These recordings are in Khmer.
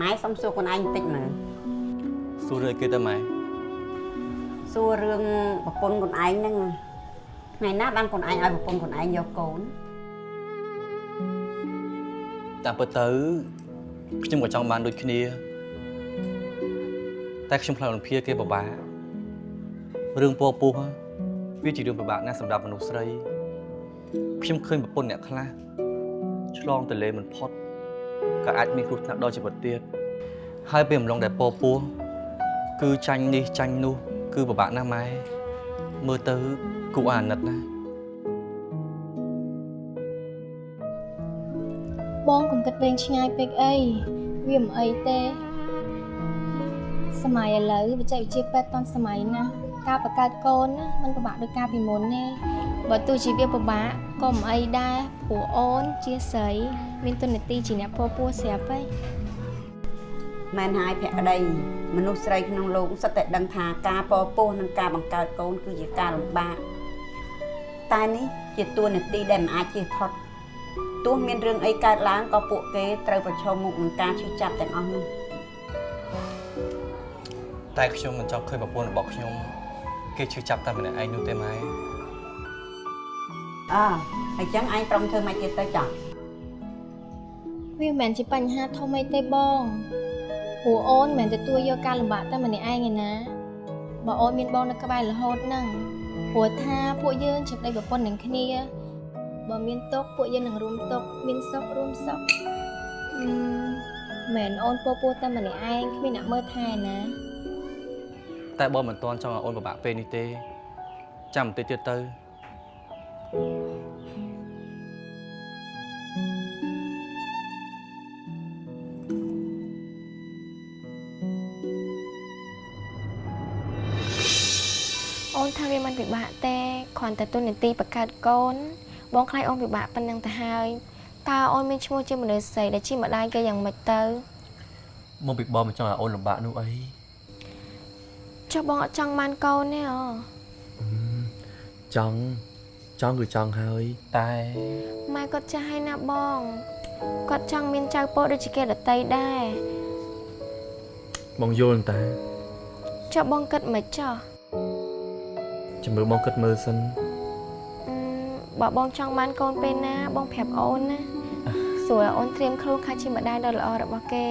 ម៉ែសុំសួរខ្លួនឯងបន្តិចមើលសួររឿងគេទៅម៉ែសួររឿងប្រពន្ធខ្លួនឯងហ្នឹងថ្ងៃណាបានខ្លួនឯងឲ្យប្រពន្ធខ្លួនឯងយកកូនតាមពិតទៅខ្ញុំក៏ចង់បានដូចគ្នា តែខ្ញុំខ្លាចរំភាគេពិបាករឿងពពោះវាជារឿងពិបាកណាស់សម្រាប់មនុស្សស្រីខ្ញុំឃើញប្រពន្ធអ្នកខ្លះឆ្លងទន្លេមិនផុត ក៏អាចមានគ្រោះថ្នាក់ដល់ជីវិតទៀតហើយពេលអំឡុងដែលពពោះគឺចាញ់នេះចាញ់នោះ គឺពិបាកណាស់ម៉ែមើលទៅគួរអាណិតណាស់បងកុំគិតវែងឆ្ងាយពេកអីវាមិនអីទេ សម័យឥឡូវបច្ចេកវិទ្យាពេទ្យតាន់សម័យណាស់ការបង្កើតកូនណាมันពិបាកដូចកាលពីមុនទេបើទោះជាវាពិបាកក៏មិនអីដែរព្រោះអូនជាស្រី មានទុននីតិជាអ្នកពោពោះស្រាប់ហើយមែនហើយភក្តីមនុស្សស្រីក្នុងលោកសិតតែដឹងថាការពពោះនិងការបង្កើតកូនគឺជាការលំបាកតែនេះជាតួនាទីដែលមិនអាចជៀសផុតទោះមានរឿងអីកើតឡើងក៏ពួកគេត្រូវប្រឈមមុខនឹងការឈឺចាប់ទាំងអស់នោះតែខ្ញុំមិនចង់ឃើញប្រពន្ធរបស់ខ្ញុំគេឈឺចាប់តែម្នាក់ឯងនោះទេម៉ែអើហើយចឹងឯងត្រង់ធ្វើមិនទៀតទៅចោះ វាមិនមែនជាបញ្ហាធំអីទេបងព្រោះអូនមិនមែនទទួលយកការលំបាកតែម្នាក់ឯងឯណាបើអូនមានបងនៅក្បែររហូតហ្នឹងព្រោះថាពួកយើងជាប្តីប្រពន្ធនឹងគ្នាបើមានទុកពួកយើងនឹងរួមទុកមានសុខរួមសុខអឺមិនអូនពោពោះតែម្នាក់ឯងគ្មានអ្នកមើលថែណាតែបងមិនទាន់ចង់ឲ្យអូនពិបាកពេលនេះទេចាំបន្តិចទៀតទៅ ថាវាមិនពិបាកទេគ្រាន់តែទុននីតិបង្កើតកូន បងខ្លាចអូនពិបាកប៉ុណ្ណឹងទៅហើយតើអូនមានឈ្មោះជាមនុស្សស្រីដែលជាម្ដាយគេយ៉ាងម៉េចទៅមកពីបងមិនចង់ឲ្យអូនលំបាកនោះអីចុះបងអត់ចង់បានកូនទេអូចង់ចង់គឺចង់ហើយតែម៉ែគាត់ចាស់ហើយណាបងគាត់ចង់មានចៅពោដូចជាគេដតីដែរបងយល់តែចុះបងគិតមិនចោះ ចាំមើលបងគិតមើលសិនអឺបើបងចង់បានកូនពេលណា បងប្រាប់អូនណាស្រួលឲ្យអូនត្រៀមខ្លួនខ្លះជាម្ដាយដ៏ល្អរបស់គេ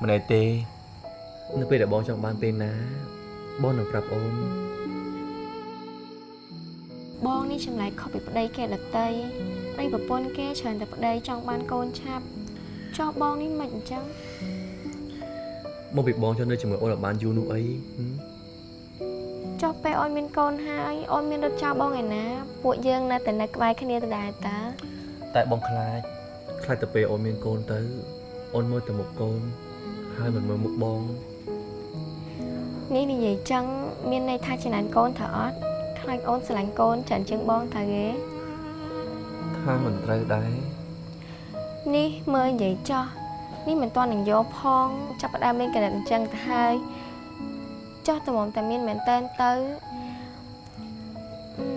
មិនអីទេ នៅពេលដែលបងចង់បានពេលណា បងនឹងប្រាប់អូនបងនេះចម្លែកខុសពីប្តីគេដតីប្តីប្រពន្ធគេច្រើនតែប្តីចង់បានកូនឆាប់ចុះបងនេះមិនអញ្ចឹងមកពីបងចង់នៅជាមួយអូនឲ្យបានយូរនោះអីហឹម ចុះពេលអូនមានកូនហើយអូនមានរត់ចោលបងឯណាពួកយើងនៅតែនៅក្បែរគ្នាដដែលតើតែបងខ្លាចខ្លាចទៅពេលអូនមានកូនទៅអូនមើលតែមុខកូនហើយមិនមើលមុខបងនេះនិយាយចឹងមានន័យថាចំណានកូនត្រូវអត់ខ្លាចអូនស្រឡាញ់កូនច្រើនជាងបងតើគេថាមិនត្រូវដែរនេះមើលនិយាយចោះនេះមិនទាន់នឹងយកផង ចាប់ផ្ដើមលេងកណិតអញ្ចឹងទៅហើយ ចោះតម្រាំតែមានមែនតើទៅអឺ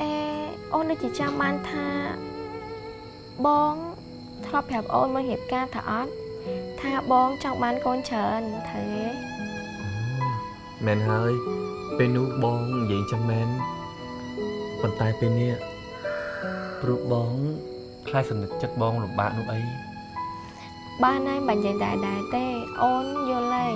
អេអូនដូចជាចាំបានថាបងធ្លាប់ប្រាប់អូនមករៀបការថាអត់ថាបងចង់បានកូនច្រើនត្រូវទេមែនហើយពេលនោះបងនិយាយចឹងមែនប៉ុន្តែពេលនេះព្រោះបងខ្លាចសម្និតចិត្តបងលំបាកនោះអីបានហើយបាញ់និយាយដែរដែរទេអូនយល់ហើយ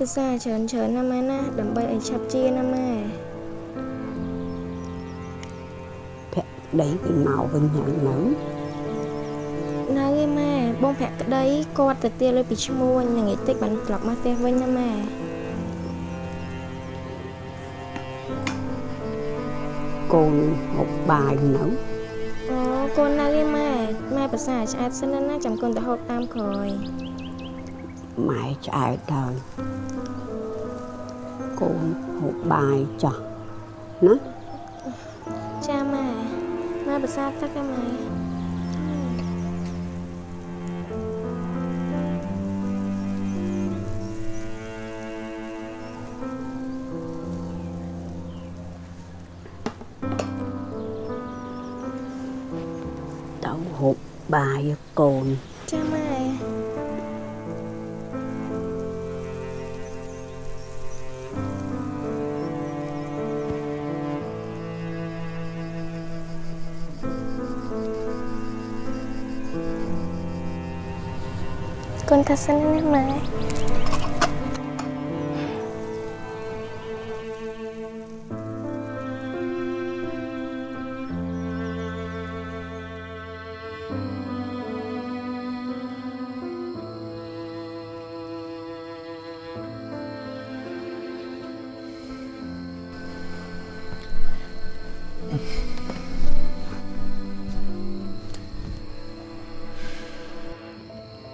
ភាសាច្រើនច្រើនណាស់ម៉ែណាដើម្បីឲ្យឆាប់ជាណាម៉ែភក្តីគេមកវិញហើយនៅនៅឯម៉ែបងភក្តីគាត់ទៅទាលុយពីឈ្មួញនឹងឯតិចបានត្រឡប់មកផ្ទះវិញណាម៉ែកូនហូបបាយនៅអូកូននៅឯម៉ែម៉ែភាសាឆ្អែតសិនណាចាំកូនទៅហូបតាមក្រោយ ម៉ែឆ្អែតហើយកូនហូបបាយចោះណាចាម៉ែម៉ែភាសាទឹកឯម៉ែទៅហូបបាយកូន ចាម៉ែ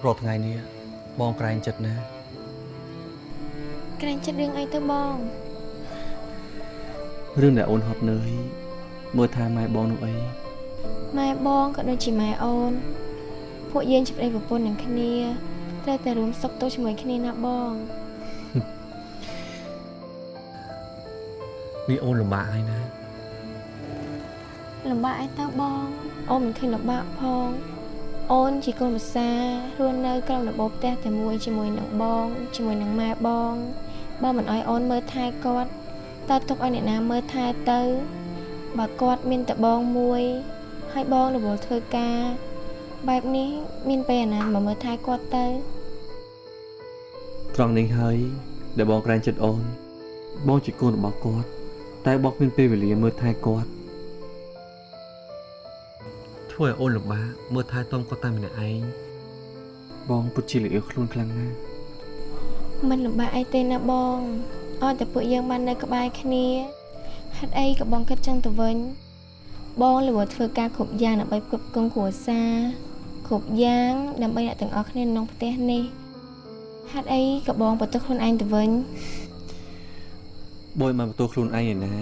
កូនថា សិនណាម៉ែរាល់ថ្ងៃនេះបងក្រែងចិត្តណាស់ក្រែងចិត្តរឿងអីទៅបងរឿងដែលអូនហត់នឿយមើលថាម៉ែបងនោះអីម៉ែបងក៏ដូចជាម៉ែអូន ពួកយើងជាប្តីប្រពន្ធនឹងគ្នាត្រូវតែរួមសុខទុក្ខជាមួយគ្នាណាបងនេះអូនលំបាកហើយណាលំបាកអីទៅបងអូនមិនឃើញលំបាកផង អូនជាកូនប្រសារស់នៅក្រោមរបបផ្ទះតែមួយជាមួយនឹងបងជាមួយនឹងម៉ែបងបើមិនអោយអូនមើលថែគាត់តើទុកឲ្យអ្នកណាមើលថែទៅបើគាត់មានតែបងមួយហើយបងរវល់ធ្វើការបែបនេះមានពេលណាមកមើលថែគាត់ទៅត្រង់នេះហើយដែលបងក្រែងចិត្តអូនបងជាកូនរបស់គាត់តែបងគ្មានពេលវេលាមើលថែគាត់ ធ្វើឲ្យអូនលំបាកមើលថែទាំគាត់តែម្នាក់ឯងបងពិតជាល្អខ្លួនខ្លាំងណាស់មិនលំបាកអីទេណាបងអត់តែពួកយើងបាននៅក្បែរគ្នាហេតុអីក៏បងគិតចឹងទៅវិញ បងលវធ្វើការគ្រប់យ៉ាងដើម្បីផ្គត់ផ្គង់គ្រួសារគ្រប់យ៉ាងដើម្បីអ្នកទាំងអស់គ្នានៅក្នុងផ្ទះនេះហេតុអីក៏បងបន្ទោសខ្លួនឯងទៅវិញបងមិនបន្ទោសខ្លួនឯងឯណា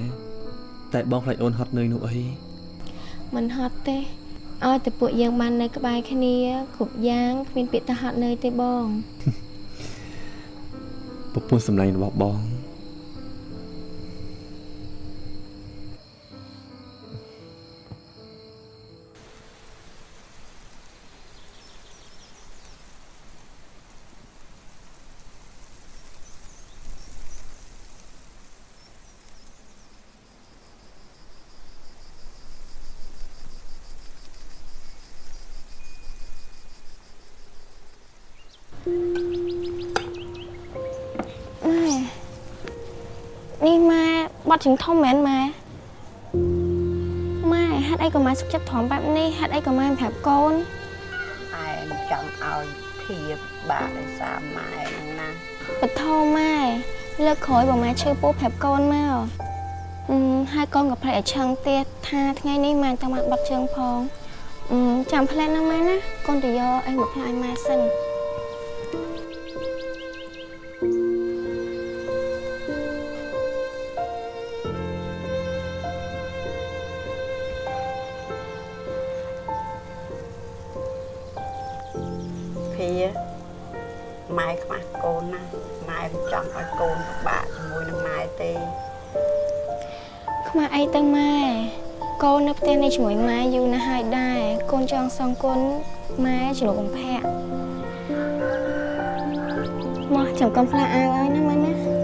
តែបងខ្លាចអូនហត់នឿយនោះអីមិនហត់ទេ ឲ្យតែពួកយើងបាននៅក្បែរគ្នាគ្រប់យ៉ាងគ្មានពាក្យថាហត់នឿយទេបងប្រពន្ធសម្លាញ់របស់បង ជើងធំមែនម៉ែម៉ែហេតុអីក៏ម៉ែសុខចិត្តទ្រាំបែបនេះហេតុអីក៏ម៉ែមិនប្រាប់កូនឯងចង់ឲ្យធៀបបាក់ដោយសារម៉ែហ្នឹងណាបថោម៉ែលើកក្រោយបើម៉ែឈឺពោះប្រាប់កូនមកអឺហើយកូនក៏ភ្លេចឲ្យឆឹងទៀតថាថ្ងៃនេះម៉ែទៅមកបាត់ជើងផងអឺចាំផ្លែណាម៉ែណាកូនទៅយកអីមកផ្លាយម៉ែសិន ចង់សងគុណម៉ែជ្រុលបំផាក់មកចាំកំផ្លាអាវឲ្យណាមើលណា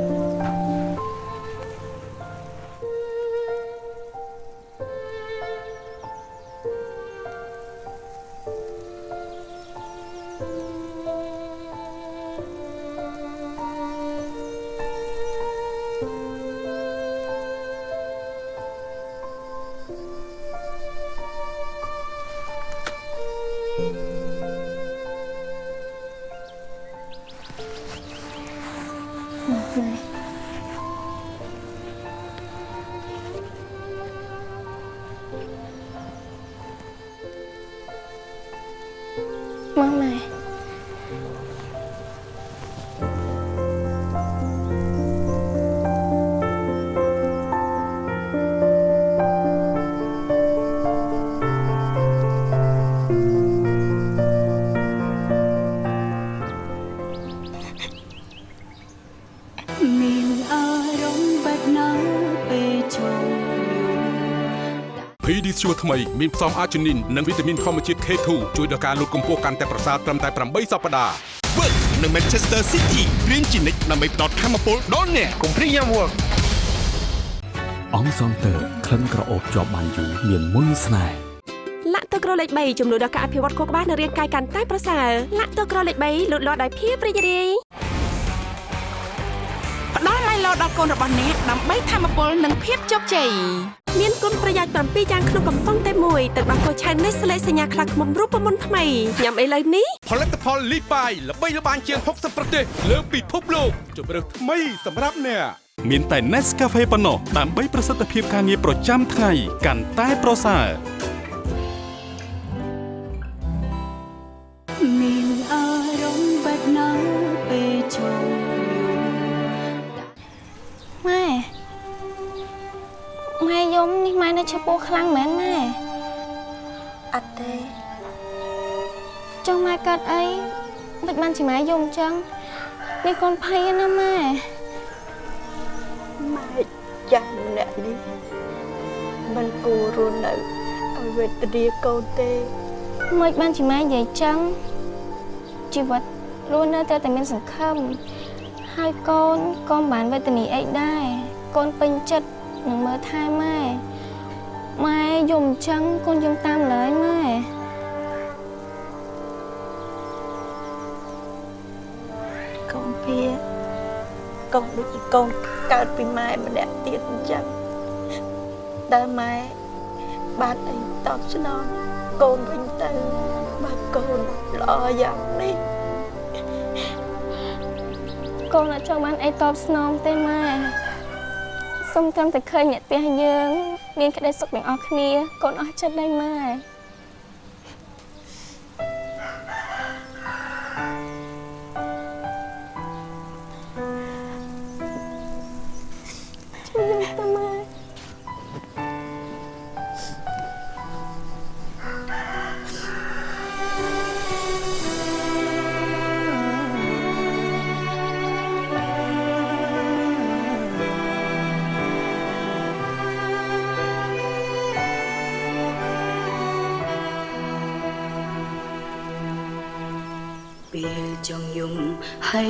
ថ្មីមានផ្សំអាជីនីននិងវីតាមីនធម្មជាតិ K2 ជួយដល់ការលូតកម្ពស់កាន់តែប្រសើរត្រឹមតែ8សប្តាហ៍ Work នៅ Manchester City រៀនជានិច្ចដើម្បីផ្ដល់ធម៌ពលដល់អ្នកកុំព្រីយ៉ាំ Work អង្គសងតើក្លិនក្រអូបជាប់បានយូរមានមុនស្នេហ៍លាក់ទឹកក្រលេខ3ជំនួយដល់ការអភិវឌ្ឍខួរក្បាលនិងរាងកាយកាន់តែប្រសើរលាក់ទឹកក្រលេខ3លូតលាស់ដោយភាពរីករាយ ផ្ដល់ម៉ៃឡូដល់កូនរបស់អ្នកដើម្បីធមពលនិងភាពជោគជ័យមានគុណប្រយោជន៍7យ៉ាងក្នុងកំប៉ុងតែមួយទឹកដោះគោឆៅនេះស្លេកសញ្ញាខ្លះខ្មុំរូបមន្តថ្មីញ៉ាំអីលើនេះផលិតផលលីបាយល្បីល្បាញជាង60ប្រទេសលើពិភពលោកជម្រើសថ្មីសម្រាប់អ្នកមានតែ Nescafe ប៉ុណ្ណោះដើម្បីប្រសិទ្ធភាពការងារប្រចាំថ្ងៃកាន់តែប្រសើរមា ម៉ែយំនេះម៉ែនៅឈឺពោះខ្លាំងមែនម៉ែអត់ទេចង់ម៉ែកើតអីមិនបានជាម៉ែយំចឹងនេះកូនភ័យណាម៉ែម៉ែចាស់ម្នាក់នេះមិនគួររស់នៅឲ្យវេទនាកូនទេមិនបានជាម៉ែនិយាយចឹងជីវិតរស់នៅតែតែមានសង្ឃឹមហើយកូនក៏មិនបានវេទនាអីដែរកូនពេញចិត្ត នឹងមើលថែម៉ែម៉ែយំចឹងកូនយំតាមឡើយម៉ែកូនវាកូនដូចជាកូនកើតពីម៉ែម្នាក់ទៀតអញ្ចឹងដែលម៉ែបានអីតបស្នងកូនវិញទៅបើកូនល្អយ៉ាងនេះកូនអត់ចង់បានអីតបស្នងទេម៉ែ សុំត្រឹមតែឃើញអ្នកផ្ទះយើង មានក្តីសុខទាំងអស់គ្នាកូនអស់ចិត្តដែរម៉ែ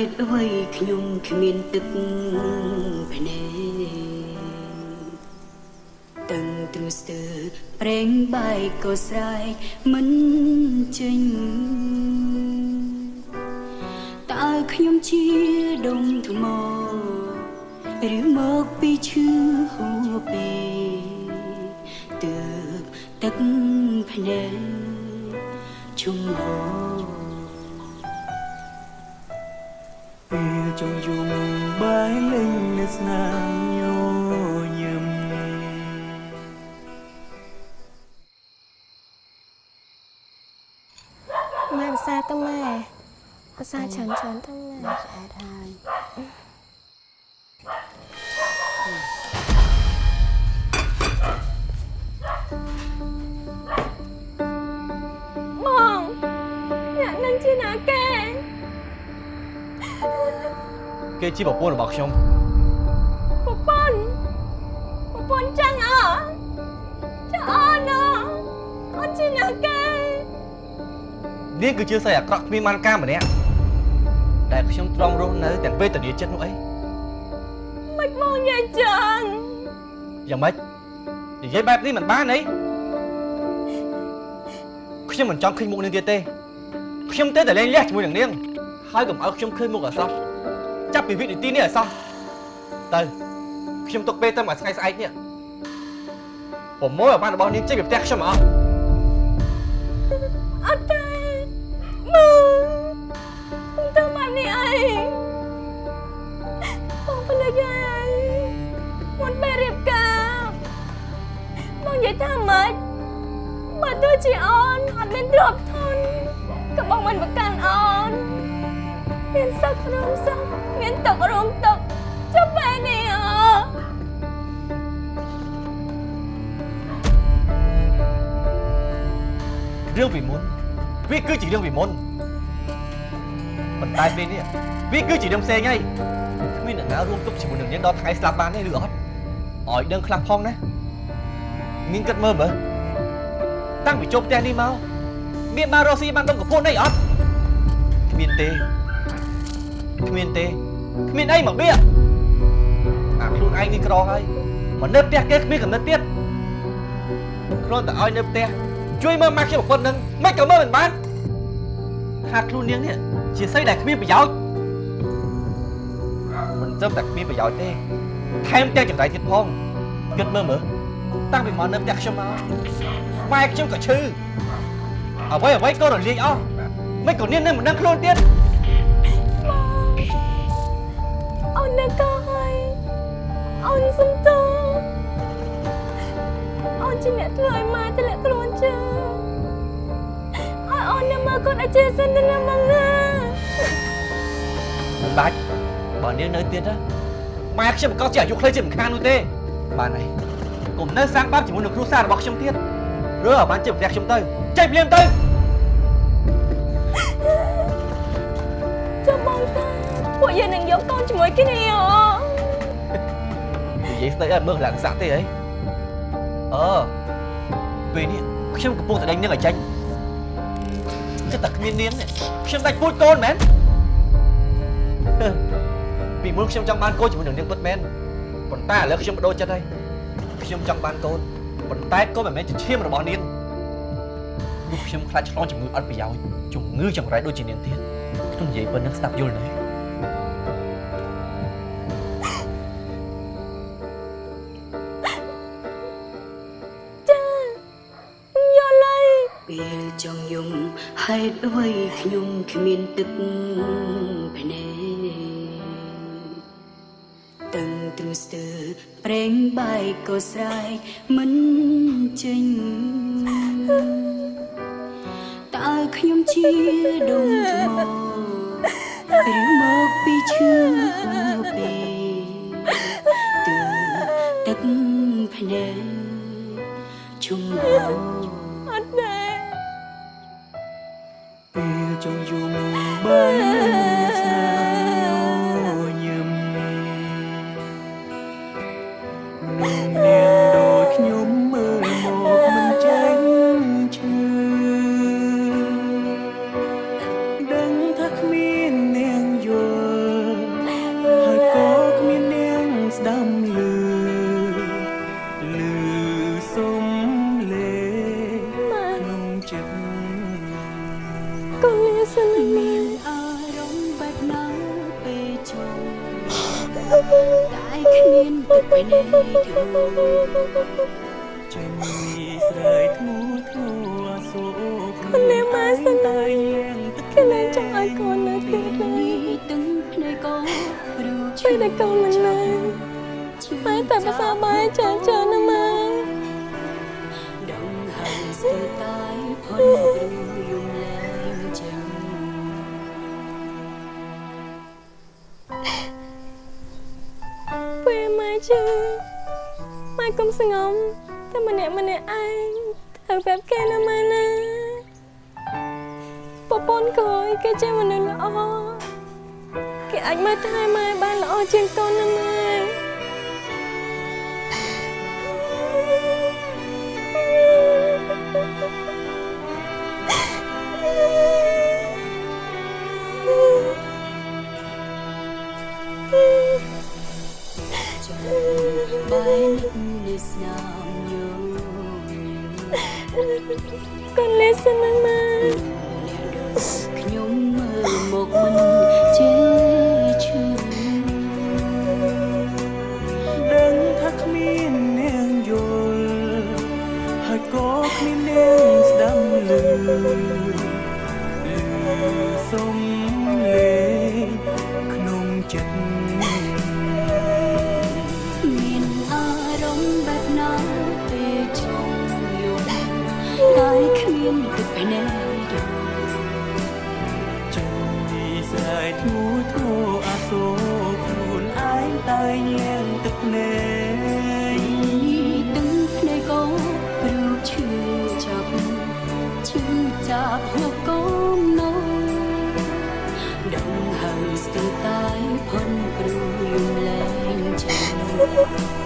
តុអ្វីខ្ញុំគ្មានទឹកភ្នែកតឹងទ្រស្ទើរប្រេងបែកក៏ស្រែកមិនចេញតើខ្ញុំជាដុំថ្មឬមកពីឈឺហួពេទើបទឹកភ្នែកជុំហូ ចង់យំបាយលេងនៅស្នាមញញឹមម៉ែភាសាទៅម៉ែភាសាច្រើនច្រើនទៅម៉ែឆ្អែតហើយ គេជាប្រពន្ធរបស់ខ្ញុំប្រពន្ធប្រពន្ធចឹងអើចាអូនអើអូនជាណាគេនាងគឺជាស្រីអាក្រក់គ្មានបានការម្នាក់ដែលខ្ញុំទ្រាំរស់នៅទាំងពេលតនីចិត្តនោះអីមិនបងនិយាយចឹងយ៉ាងម៉េចនិយាយបែបនេះមិនបានអីខ្ញុំមិនចង់ឃើញមុខនាងទៀតទេខ្ញុំទេតែលេងលះជាមួយនឹងនាងហើយកុំឲ្យខ្ញុំឃើញមុខអសោះ ចាប់ពីវិនាទីនេះអសោះទៅខ្ញុំទុកពេលទៅមួយថ្ងៃស្អែកនេះប្រមូលឲ្យបានរបស់នាងចេញពីផ្ទះខ្ញុំអស់ រឿងពីមុនប៉ុន្តែពេលនេះវាគឺជារឿងផ្សេងហើយគ្មានអ្នកណារួមទុកជាមួយនឹងនាងដល់ថ្ងៃស្លាប់បានទេឬអត់ឲ្យដឹងខ្លះផងណានាងគិតមើលមើលតាំងពីចូលផ្ទះនេះមកមានមករកស៊ីបានដុំកពួនអីអត់គ្មានទេគ្មានទេគ្មានអីមកបៀអាខ្លួនឯងនេះក្រហើយមកនៅផ្ទះគេគ្មានកំណត់ទៀតគ្រាន់តែឲ្យនៅផ្ទះជួយមើលម៉ាក់ខ្ញុំប្រពន្ធនឹងមិនក៏មើលមិនបាន ថាខ្លួននាងនេះជាស្អីដែលគ្មានប្រយោជន៍មិនត្រឹមតែគ្មានប្រយោជន៍ទេថែមទាំងចម្រៃទៀតផងគិតមើលមើលតាំងពីមកនៅផ្ទះខ្ញុំមកម៉ែខ្ញុំក៏ឈឺអ្វីអ្វីក៏រលាយអស់មិនក៏នាងនឹងមិនដឹងខ្លួនទៀតអូននៅកោហើយអូនសុំទោសអូនជាអ្នកធ្វើឲ្យម៉ែធ្លាក់ខ្លួនចាឲ្យ អូននៅមើលគាត់ឲ្យចេះសិនទៅណាមកណាមិនបាច់បើនាងនៅទៀតណាម៉ែខ្ញុំមិនក៏ជាអាយុខ្លីជាមិនខាននោះទេបានហើយកុំនៅសាងបាបជាមួយនឹងគ្រួសាររបស់ខ្ញុំទៀតរើឲ្យបានជិះផ្ទះខ្ញុំទៅចេញភ្លាមទៅចាំបងតាពួកយើងនឹងយកកូនជាមួយគ្នាអូនិយាយស្ដីអត់មើលឡើងសាក់ទេអីអឺពេលនេះខ្ញុំកំពុងតែដេញនាងឲ្យចាញ់ គិតតែគ្មាននាងនេះខ្ញុំដាច់ពូជកូនមែនពីមុនខ្ញុំចង់បានកូនជាមួយនឹងនាងពិតមែនប៉ុន្តែឥឡូវខ្ញុំបដូរចិត្តហើយខ្ញុំចង់បានកូនប៉ុន្តែកូនមិនមែនជាឈាមរបស់នាងព្រោះខ្ញុំខ្លាចឆ្លងជំងឺអត់ប្រយោជន៍ជំងឺចង្រៃដូចជានាងទៀតខ្ញុំនិយាយប៉ុណ្្នឹងស្ដាប់យល់ណាចា តុអ្វីខ្ញុំគ្មានទឹកភ្នែកតឹងទ្រឹស្ទើរប្រេងបាយក៏ស្រែកមិនចេញតើខ្ញុំជាដុំថ្មឬមកពីឈឺពេទើទឹកភ្នែកជុំហោអ ពេលចង់ ឯងធ្វើបែបគេណាម៉ែណាប្រពន្ធក្រោយគេជាមនុស្សល្អគេអាចមើលថែម៉ែបានល្អជាងកូនណាម៉ែ Oh.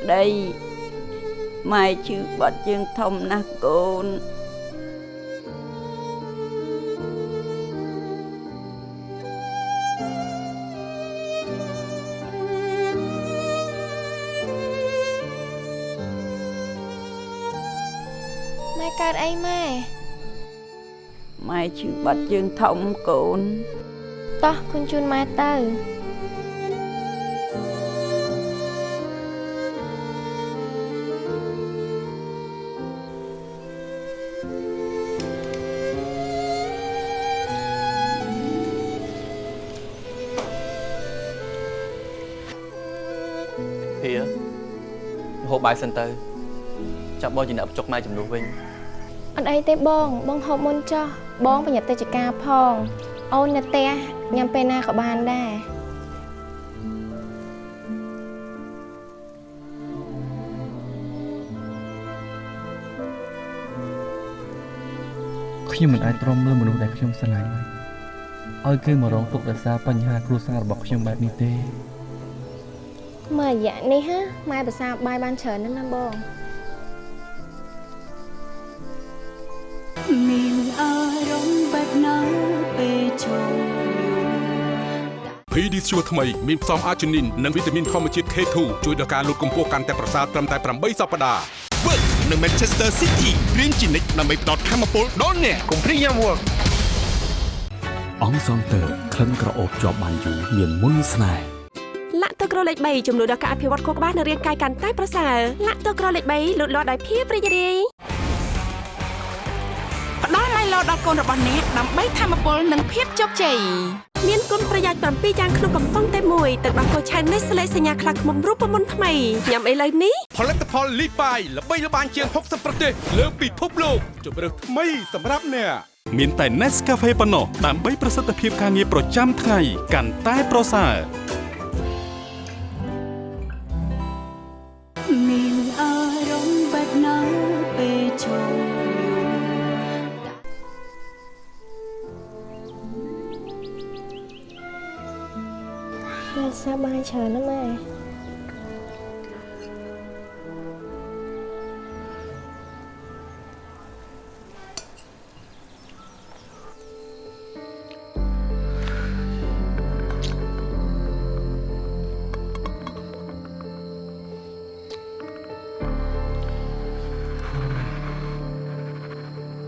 ក្តីម៉ែឈឺបាត់ជើងធំណាស់កូនម៉ែកើតអីម៉ែម៉ែឈឺបាត់ជើងធំកូនតោះគុនជូនម៉ែទៅ បបាយសិនទៅចាប់បងជាអ្នកបញ្ចុកម៉ែចំនួនវិញអត់អីទេបងបងហូបមុនចុះបងប្រញាប់ទៅចការផង អូននៅផ្ទះញ៉ាំពេលណាក៏បានដែរខ្ញុំមិនអាចទ្រាំមើលមនុស្សដែលខ្ញុំស្រឡាញ់ឲ្យគេមករងទុក្ខដោយសារបញ្ហាគ្រួសាររបស់ខ្ញុំបែបនេះទេ មើលរយៈនេះហាម៉ែប្រសាបាយបានច្រើនណាស់ណាបងមានអារម្មណ៍បែបណាពេលចង់យល់ PD Sure ថ្មីមានផ្សំអាជីនីននិងវីតាមីនធម្មជាតិ K2 ជួយដល់ការលូតកម្ពស់កាន់តែប្រសើរត្រឹមតែ8សប្តាហ៍ Work នៅ Manchester City រៀនជានិច្ចដើម្បីផ្ដល់ធម៌ពលដល់អ្នកកុំព្រីយ៉ាំ Work អង្គសងតើក្លិនក្រអូបជាប់បានយូរមានមុនស្នេហ៍លា ក់ទឹកក្រលេខ3ជំនួយដល់ការអភិវឌ្ឍខួរក្បាលនិងរាងកាយកាន់តែប្រសើរលាក់ទឹកក្រលេខ3លូតលាស់ដោយភាពរីករាយផ្ដល់ឡៃឡូដល់កូនរបស់អ្នកដើម្បីធមពលនិងភាពជោគជ័យមានគុណប្រយោជន៍7យ៉ាងក្នុងកំប៉ុងតែមួយទឹកដោះគោឆៅនេះស្លេសញ្ញាខ្លាឃ្មុំរូបមន្តថ្មីញ៉ាំអីលើនេះផលិតផលលីបាយល្បីល្បាញជាង60ប្រទេសលើពិភពលោកជម្រើសថ្មីសម្រាប់អ្នកមានតែ Nescafe ប៉ុណ្ណោះដើម្បីប្រសិទ្ធភាពការងារប្រចាំថ្ងៃកាន់តែប្រសើរ មានអារម្មណ៍បាត់នៅពេលឈប់រសាបានច្រើនណាស់ម៉ែ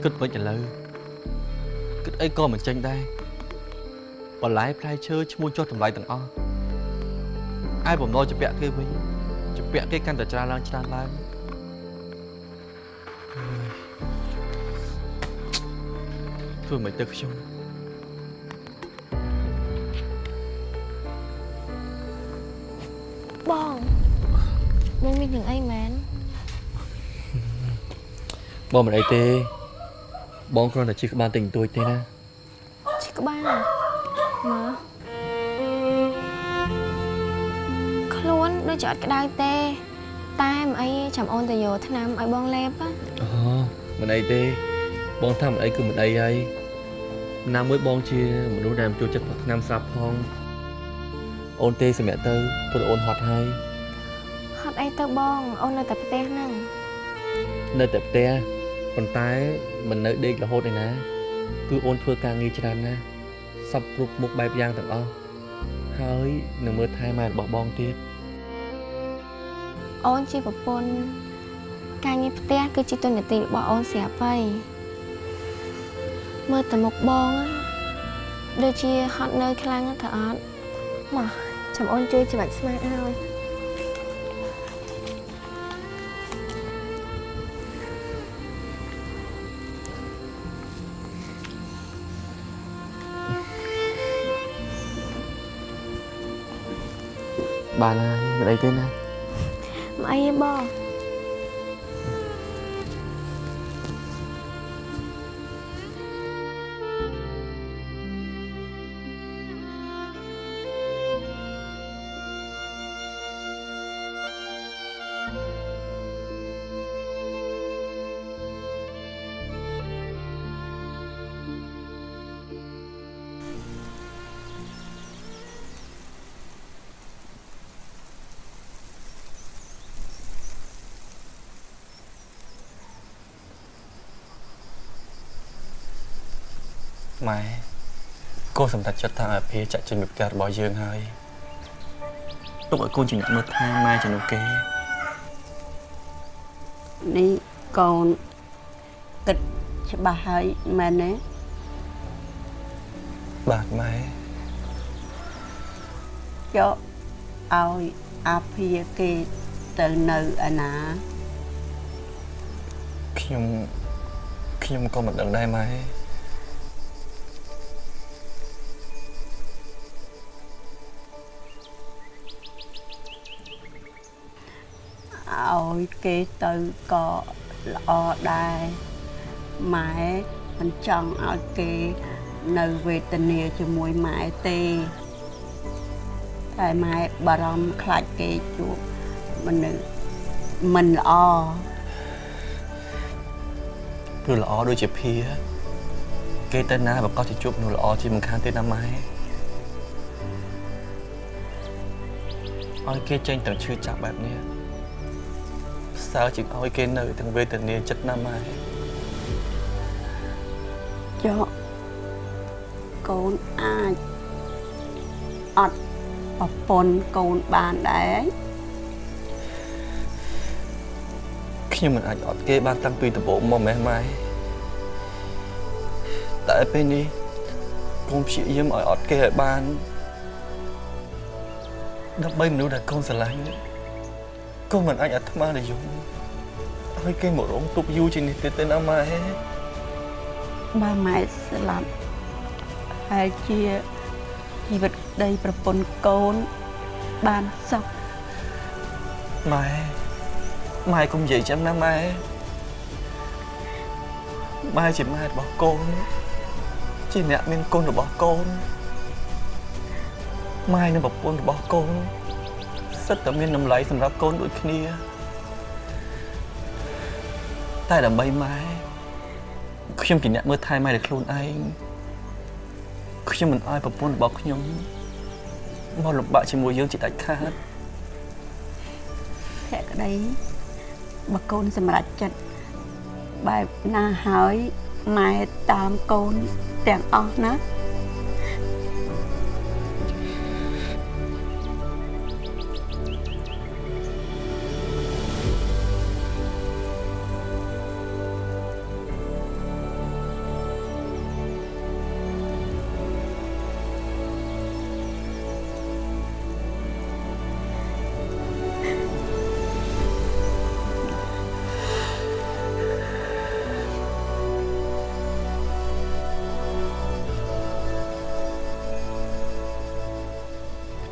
គិតមិនឥឡូវគិតអីក៏មិនចេញដែរបន្លែផ្លែឈើឈ្មោះចុះតម្លៃទាំងអស់ឯបំណុលជាពាក់គេវិញជាពាក់គេកាន់តែច្រើនឡើងច្រើនឡើងធ្វើមិនទៅខ្ញុំបងបងមានរឿងអីមែនបងមិនអីទេ បងគ្រាន់តែជិះក្បាលតិចតួចទេណាឈឺក្បាលមើលខ្លួនដូចជាអត់ក្តៅទេ តែមិនអីចាំអូនទៅយកថ្នាំឲ្យបងលេបណាអូមិនអីទេ បងថាមិនអីគឺមិនអីហើយណាមួយបងជាមនុស្សដែលមិនចូលចិត្តផឹកថ្នាំស្រាប់ផងអូនទេសម្រាប់ទៅព្រោះអូនហត់ហើយហត់អីទៅបង អូននៅតែផ្ទះហ្នឹងនៅតែផ្ទះ ប៉ុន្តែមិននៅដេករហូតឯណា គឺអូនធ្វើការងារច្រើនណាស់សពគ្រប់មុខបែបយ៉ាងទាំងអស់ហើយនឹងមើលថែម៉ែរបស់បងទៀតអូនជាប្រពន្ធការងារផ្ទះគឺជាទុននីតិរបស់អូនស្រាប់ហើយមើលទៅមុខបងណាដូចជាហត់នឿយខ្លាំងណាស់ទៅអត់មកចាំអូនជួយច្បាច់ស្មាឲ្យ បានហើយមិនអីទេណាមកអីទេបង នសម្រេចចិត្តថាអភិចាក់ចេញពីផ្ទះរបស់យើងហើយទុកឲ្យកូនជាអ្នកមើលថែម៉ែជំនួសគេនេះកូនគិតច្បាស់ហើយមែនទេបាទម៉ែយកឲ្យអាភាគេទៅនៅឯណាខ្ញុំខ្ញុំក៏មិនដឹងដែរម៉ែ គេទៅក៏ល្អដែរម៉ែមិនចង់ឲ្យគេនៅវេទនាជាមួយម៉ែទេតែម៉ែបារម្ភខ្លាចគេជួបមនុស្សមិនល្អព្រោះល្អដូចជាភាគេទៅណាប្រកាសជាជួបមនុស្សល្អជាមិនខានទេណាម៉ែឲ្យគេចេញទាំងឈឺចាប់បែបនេះ សើជាងឲ្យគេនៅទាំងវេទនាចិត្តណាម៉ែយកកូនអាចអត់ប្រពន្ធកូនបានដែរខ្ញុំមិនអាចអត់គេបានតាំងពីដំបូងមកម៉េះម៉ែតែពេលនេះកូនព្យាយាមឲ្យអត់គេឲ្យបានដើម្បីមនុស្សដែលកូនស្រឡាញ់ កូនមិនអាចអាត្មានិយមឲ្យគេមករងទុកយូរជាងនេះទៀតទេណាម៉ែបើម៉ែស្លាប់ហើយជាជីវិតប្តីប្រពន្ធកូនបានសុខម៉ែម៉ែកុំនិយាយចឹងណាម៉ែម៉ែជាម៉ែរបស់កូនជាអ្នកមានគុណរបស់កូនម៉ែនិងប្រពន្ធរបស់កូន សិតតែមានតម្លៃសម្រាប់កូនដូចគ្នា តែដើម្បីម៉ែខ្ញុំជាអ្នកមើលថែម៉ែដោយខ្លួនឯងខ្ញុំមិនអោយប្រពន្ធរបស់ខ្ញុំមកលំបាកជាមួយយើងជាដាច់ខាតភក្តីបើកូនសម្រេចចិត្តបែបណាហើយម៉ែតាមកូនទាំងអស់ណា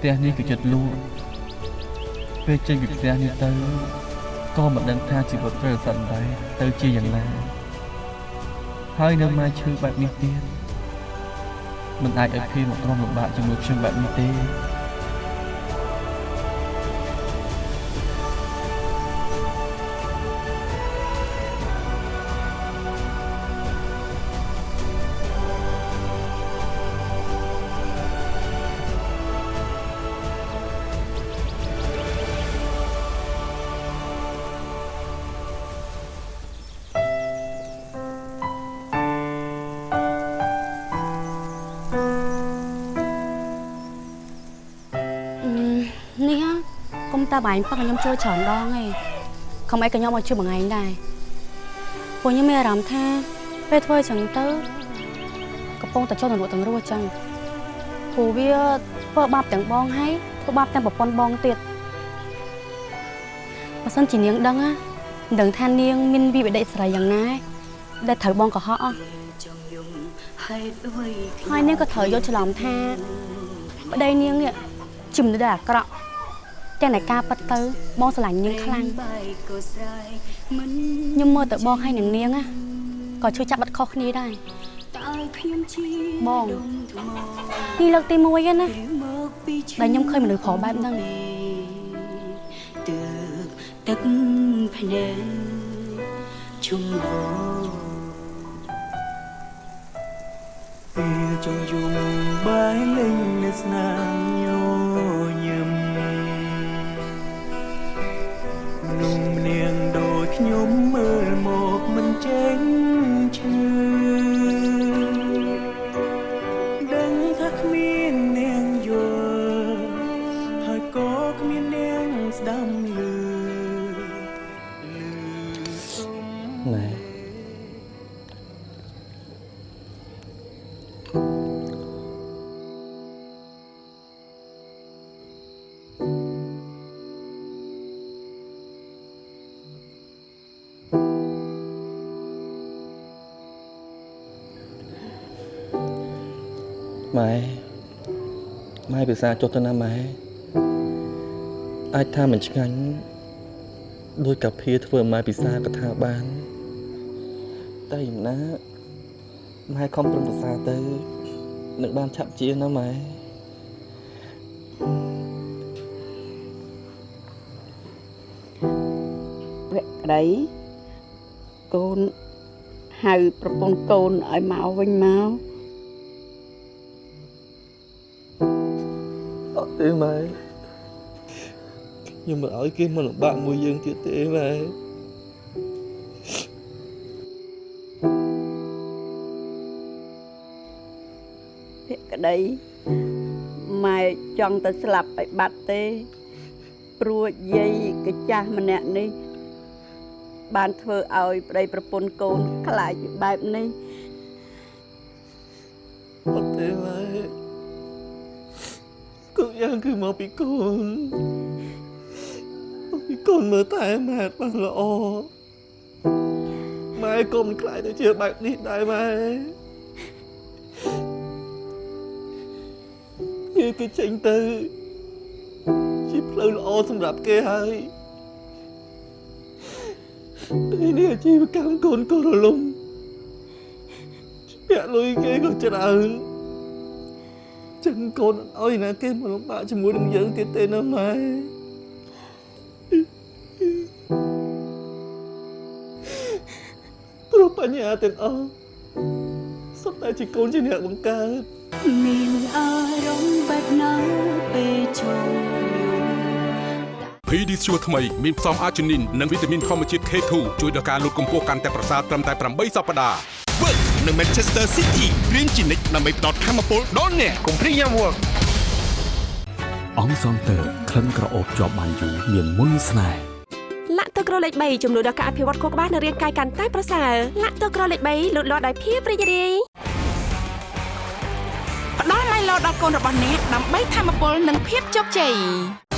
ផ្ទះនេះគឺចិត្តលក់ពេលចេញពីផ្ទះនេះទៅក៏មិនដឹងថាជីវិតត្រូវសន្តែទៅជាយ៉ាងណាហើយនៅមកឈឺបែបនេះទៀតមិនអាចឲ្យភីមកទ្រាំលំបាកជាមួយខ្ញុំបែបនេះទេ កុំតាបាញ់ប៉ះខ្ញុំជួយច្រើនដងឯងខំអីក៏ខ្ញុំមកជួយមួយថ្ងៃដែរពួកខ្ញុំមានអារម្មណ៍ថាពេលធ្វើអញ្ចឹងទៅកំពុងតែចូលនរកទាំងរស់អញ្ចឹងព្រោះវាធ្វើបាបទាំងបងហើយធ្វើបាបទាំងប្រពន្ធបងទៀតបើសិនជានាងដឹងណាមិនដឹងថានាងមានវិបដិស្រីយ៉ាងណាដែលត្រូវបងកុហកអស់ហើយនាងក៏ត្រូវយកច្រឡំថាប្តីនាងនេះជំនឿដែលអាក្រក់ ទាំងតែការប៉ັດទៅបងស្រឡាញ់នាងខ្លាំងខ្ញុំមើលទៅបងហើយនឹងនាងណាក៏ជួយចាប់បាត់ខុសគ្នាដែរបងនេះលើកទី1ហ្នឹងណាដែលខ្ញុំឃើញមនុស្សប្រុសបែបហ្នឹងទើបទឹកភ្នែកជុំហូរពេលចង់យំបាយលេងនៅស្នាម ដូច ម៉ែម៉ែភាសាចុះទៅណាម៉ែអាចថាមិនឆ្ងាញ់ដោយកាភាធ្វើឲ្យម៉ែពិសាក៏ថាបានតែយ៉ាងណាម៉ែខំប្រឹងប្រសើរទៅនឹងបានឆាប់ជាណាម៉ែវក្តីកូនហៅប្រពន្ធកូនឲ្យមកវិញមក ទេម៉ែខ្ញុំមិនឲ្យគេមកលំបាកមួយយើងទៀតទេម៉ែភក្តីម៉ែចង់ទៅស្លាប់ឲ្យបាត់ទេ ព្រោះយាយកចាស់ម្នាក់នេះ បានធ្វើឲ្យប្តីប្រពន្ធកូនខ្លាចបែបនេះ គ្រប់យ៉ាងគឺមកពីកូនមកពីកូនមើលតែម៉ែបានល្អម៉ែកុំខ្លាចទៅជាបែបនេះដែរម៉ែគេគេចេញទៅ ជាផ្លូវល្អសម្រាប់គេហើយពេលនេះអាជីវកម្មកូនក៏រលំពាក់លុយគេក៏ច្រើន ចឹងកូនអត់ឲ្យណាគេមកលំបាកជាមួយនឹងយើងទៀតទេណាម៉ែព្រោះបញ្ហាទាំងអស់សុទ្ធតែជាកូនជាអ្នកបង្កើតមានអារម្មណ៍បាត់ណាពេលជុំយំ PD ស្ជួថ្មីមានផ្សំអាជីនីននិងវីតាមីនធម្មជាតិ K2 ជួយដល់ការលូតកម្ពស់កាន់តែប្រសើរត្រឹមតែ8សប្តាហ៍ Work នៅ Manchester City រៀនជានិច្ចដើម្បីផ្ដល់ធម៌ពលដល់អ្នកកុំព្រីយ៉ាំ Work អង្គសងតើក្លិនក្រអូបជាប់បានយូរមានមុនស្នេហ៍លាក់ទឹកក្រលេខ3ជំនួយដល់ការអភិវឌ្ឍខួរក្បាលនិងរាងកាយកាន់តែប្រសើរលាក់ទឹកក្រលេខ3លូតលាស់ដោយភាពរីករាយផ្ដល់ឡៃឡោដល់កូនរបស់អ្នកដើម្បីធម៌ពលនិងភាពជោគជ័យ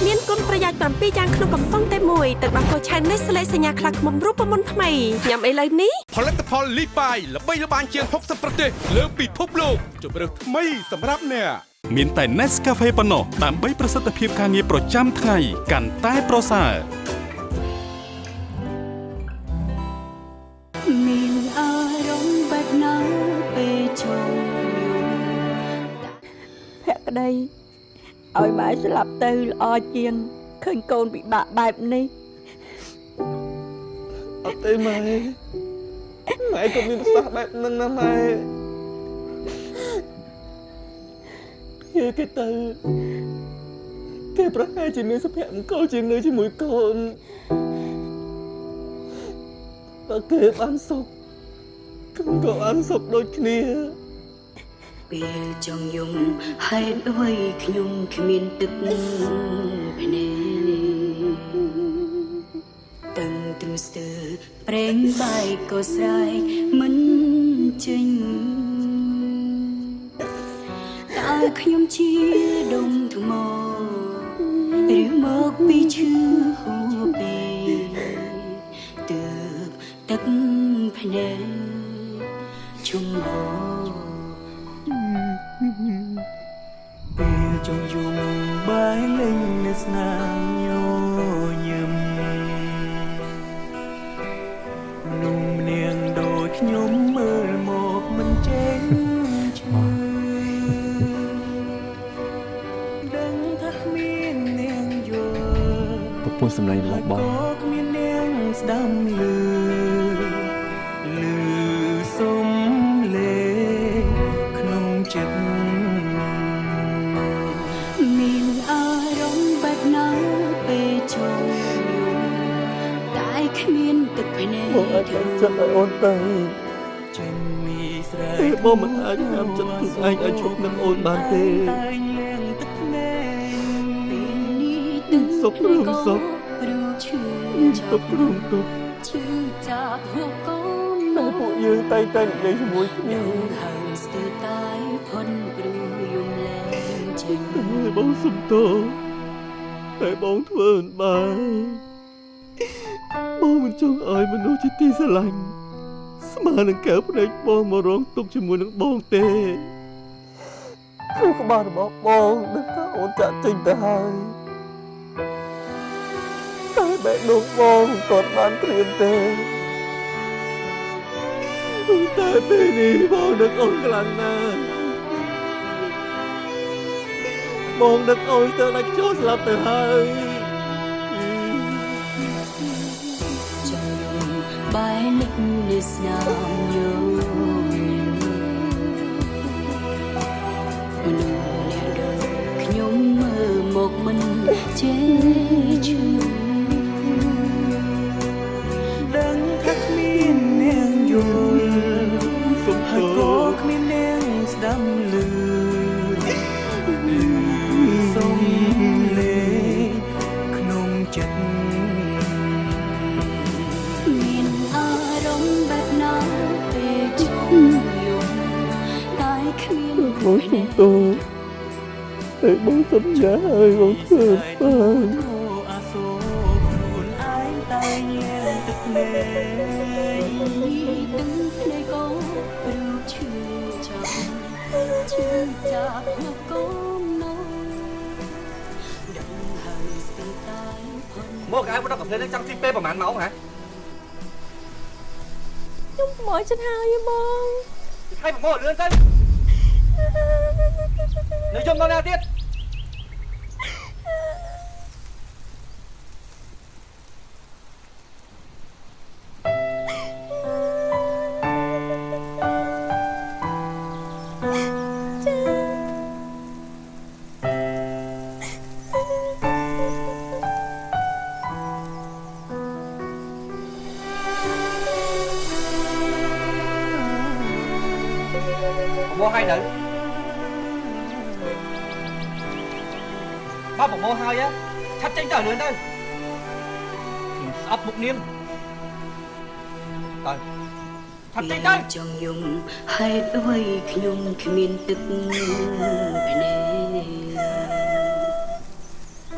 មានគុណប្រយោជន៍7យ៉ាងក្នុងកំប៉ុងតែមួយទឹកដោះគោឆៅនេះស្លេកសញ្ញាខ្លាឃ្មុំរូបមន្តថ្មីញ៉ាំអីលើនេះផលិតផលលីបាយល្បីល្បាញជាង60ប្រទេសលើពិភពលោកជម្រើសថ្មីសម្រាប់អ្នកមានតែ Nescafe ប៉ុណ្ណោះដើម្បីប្រសិទ្ធភាពការងារប្រចាំថ្ងៃកាន់តែប្រសើរមានអារម្មណ៍បាត់ណា ក្តីឲ្យម៉ែស្លាប់ទៅល្អជាងឃើញកូនពិបាកបែបនេះអត់ទេម៉ែម៉ែក៏មានប្រសាសន៍បែបហ្នឹងណាម៉ែគេគេទៅគេប្រហែលជាមានសុភមង្គលជាងនៅជាមួយកូនបើគេបានសុខខ្ញុំក៏បានសុខដូចគ្នា ពេលចង់យំហេតុអ្វីខ្ញុំគ្មានទឹកភ្នែកតឹងទ្រស្ទើរប្រេងបាយក៏ស្រ័យមិនចេញតើខ្ញុំជាដុំថ្មឬមកពីឈឺហួពេទើបទឹកភ្នែកជុំហោ លេងនៅស្នាមញញឹមមនុស្សម្នាងដូចខ្ញុំមើលមកមិនចេញឈ្មោះដឹងថាគ្មាននាងយល់ប្រពន្ធសម្លេងរបស់បងក៏គ្មាននាងស្ដាំលឺលឺ បងអាចចាំចិត្តឲ្យអូនទៅចេញមីស្រែទេបងមិនអាចចាំចិត្តខ្លួនឯងឲ្យជប់នឹងអូនបានទេតែងលៀងទឹកភ្នែកពេលនេះទឹកសុខរួមសុខព្រោះឈឺទុករួមទុកឈឺចាប់ហូបកូនតែពួកយើងតែងតែនិយាយជាមួយគ្នាហើមស្ទើរតែផុនព្រោះយំលែងចេញតែបងសុំទោសតែបងធ្វើមិនបាន បងមិនចង់ឲ្យមនុស្សជាទីស្រឡាញ់ស្មើនឹងកែវភ្នែកបងមករងទុកជាមួយនឹងបងទេក្នុងក្បាលរបស់បងដឹងថាអូនចាក់ចេញទៅហើយតែបែកដូងបងមិនទាន់បានត្រៀមទេតែពេលនេះបងនឹកអូនខ្លាំងណាស់បងនឹកអូនទៅដាច់ចូលស្លាប់ទៅហើយ បាយលិចនៅស្នាមយំមនុស្សម្នាក់ដូចខ្ញុំមើលមកមិនចេះឈឺដឹងថាគ្មាននាងយល់សុំហើយក៏គ្មាននាងស្ដាំ មានបងសុំទោសតែបងសន្យាឲ្យបងធ្វើបានអាសូរខ្លួនឯងតែងលៀងទឹកភ្នែកទឹកភ្ចេញទៅចង់យំហេតុអ្វីខ្ញុំគ្មានទឹកភ្នែក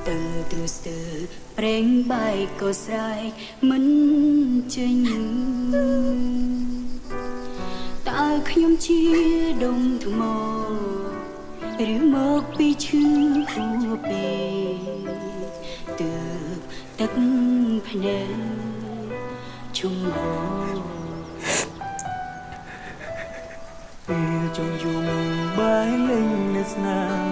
តឹងទ្រស្ទើរប្រេងបាយក៏ស្រែកមិនចេញតើខ្ញុំជាដុំថ្មឬមកពីឈឺហួពេទើបទឹកភ្នែកជុំហ ង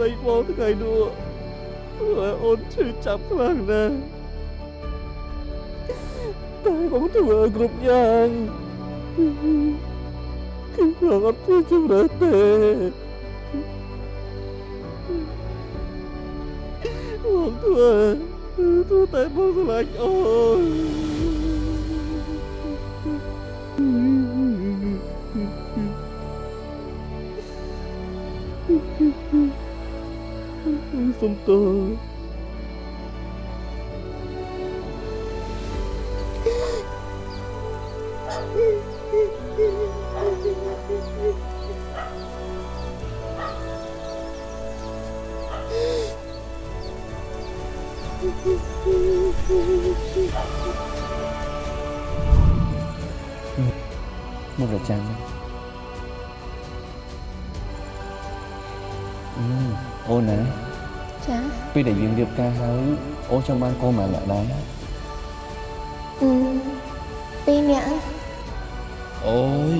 ដីបងថ្ងៃនោះធ្វើឲ្យអូនឈឺចាប់ខ្លាំងណាស់តែបងធ្វើឲ្យគ្រប់យ៉ាងគឺបងអត់ជាជំរឿទេបងធ្វើធ្វើតែបងស្រឡាញ់អូន សុំទោ ការហើយអូនចង់បានកូនម្នាក់ដែរអឺពីរនាក់អូយ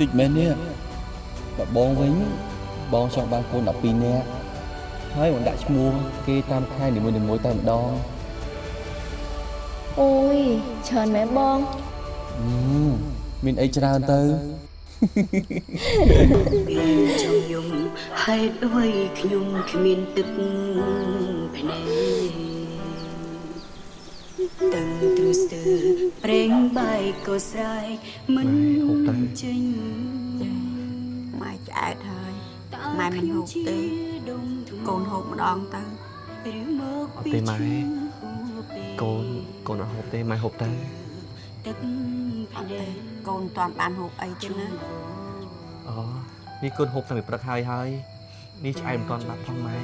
តិចមែននេះបើបងវិញបងចង់បានកូន12នាក់ហើយបងដាក់ឈ្មោះគេតាមខែនីមួយៗតែម្ដងអូយច្រើនមែនបងអឺមានអីច្រើនទៅពេលចង់យំហេតុអ្វីខ្ញុំគ្មានទឹកភ្នែក ស្ទើរប្រេងបាយក៏ស្រែកមិនចេញម៉ែឆ្អែតហើយម៉ែមិនហូបទេកូនហូបម្ដងទៅឬមកអត់ទេម៉ែកូនកូនអត់ហូបទេម៉ែហូបទៅទឹកភ្នែកកូនមិនតាន់បានហូបអីទេណាអូនេះកូនហូបតាំងពីព្រឹកហើយហើយនេះឆ្អែតមិនទាន់បាត់ផងម៉ែ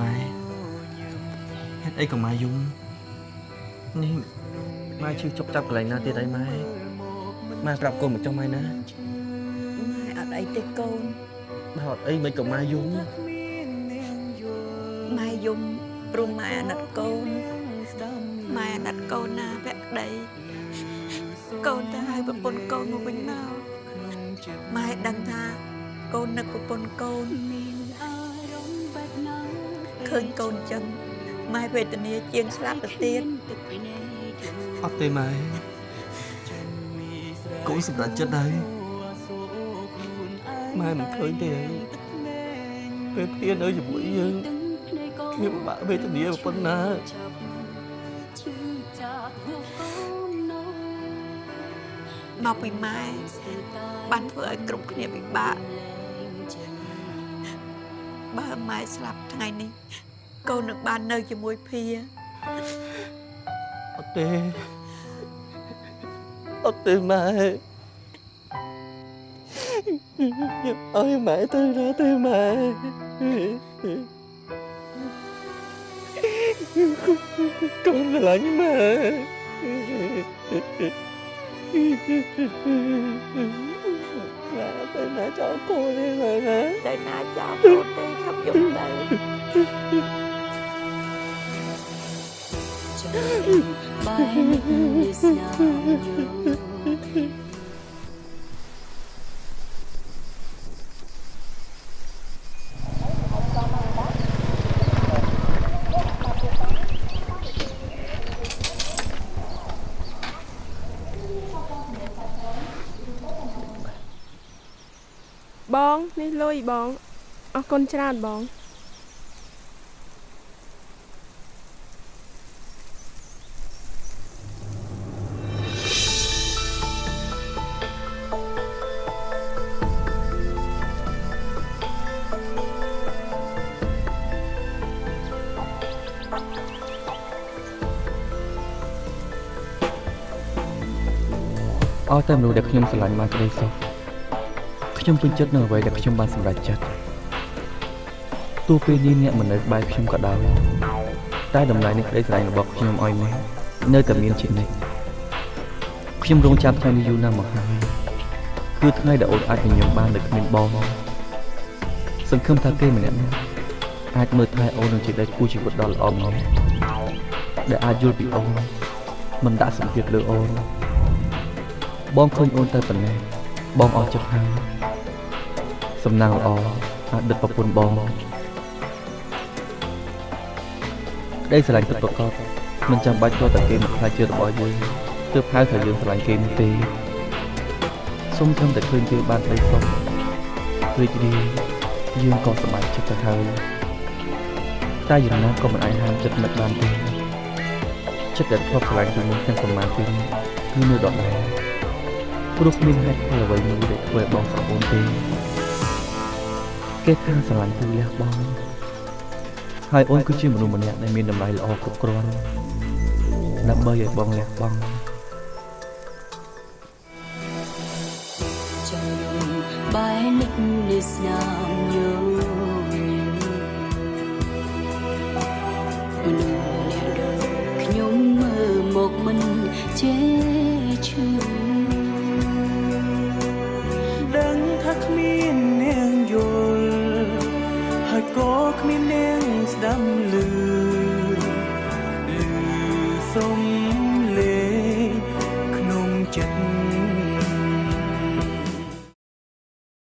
ម៉ែហេតុអីក៏ម៉ែយំ នេះម៉ែឈឺចុកចាប់កន្លែងណាទៀតអីម៉ែម៉ែប្រាប់កូនមកចុះម៉ែណាម៉ែអត់អីទេកូនបើអត់អីមិនក៏ម៉ែយំម៉ែយំព្រោះម៉ែអាណិតកូនម៉ែអាណិតកូនណាភក្តីកូនទៅហៅប្រពន្ធកូនមកវិញមកម៉ែដឹងថាកូននឹកប្រពន្ធកូនឃើញកូនចឹង ម៉ែវេទនាជាងស្លាប់ទៅទៀតអត់ទេម៉ែកូនសម្រេចចិត្តហើយម៉ែមិនឃើញទេហើយពេលព្រាននៅជាមួយយើងវាពិបាកវេទនាប៉ុណ្ណាមកពីម៉ែបានធ្វើឲ្យគ្រប់គ្នាពិបាកបើម៉ែស្លាប់ថ្ងៃនេះ កូននឹងបាននៅជាមួយភាអត់ទេអត់ទេម៉ែខ្ញុំឲ្យម៉ែទៅណាទេម៉ែកូនស្រឡាញ់ម៉ែម៉ែទៅណាចោលកូនទេម៉ែណាទៅណាចោលកូនទេខ្ញុំយក ទៅ bài nức sao nhớ បងនេះលុយបងអរគុណច្រើនបង តែមនុស្សដែលខ្ញុំស្រឡាញ់បានក្តីសុខខ្ញុំពេញចិត្តនឹងអ្វីដែលខ្ញុំបានសម្រេចចិត្តទោះពេលនេះអ្នកមិននៅក្បែរខ្ញុំក៏ដោយតែតម្លៃនៃក្តីស្រឡាញ់របស់ខ្ញុំឲ្យអ្នកនៅតែមានជានិច្ចខ្ញុំរងចាំថ្ងៃនេះយូរណាស់មកហើយគឺថ្ងៃដែលអូនអាចញញឹមបានដោយគ្មានបងសង្ឃឹមថាគេម្នាក់ៗអាចមើលថែអូននឹងជាដៃគូជីវិតដ៏ល្អម្នាក់ដែលអាចយល់ពីអូនមិនដាក់សម្ពាធលើអូន បងឃើញអូនទៅប៉ុណ្ណេះបងអស់ចិត្តហើយសំណាងល្អអតីតប្រពន្ធបងក្តីស្រឡាញ់ពិតប្រាកដមិនចាំបាច់គាត់តែគេមកខ្លាចជារបស់យើងទើបហៅថាយើងស្រឡាញ់គេនោះទេសូមត្រឹមតែឃើញគេបានក្តីសុខរីករាយយើងក៏សប្បាយចិត្តទៅហើយតែយ៉ាងណាក៏មិនអាចហាមចិត្តនឹកបានទេចិត្តដែលធ្លាប់ស្រឡាញ់ពីមុនទាំងប្រមាណពេលនេះគឺនៅដដែល ព្រោះគ្មានហេតុផលអ្វីមួយដែលធ្វើឲ្យបងស្រពោនទេគេថាស្រឡាញ់គឺលះបង់ហើយអូនគឺជាមនុស្សម្នាក់ដែលមានតម្លៃល្អគ្រប់គ្រាន់ដើម្បីឲ្យបងលះបង់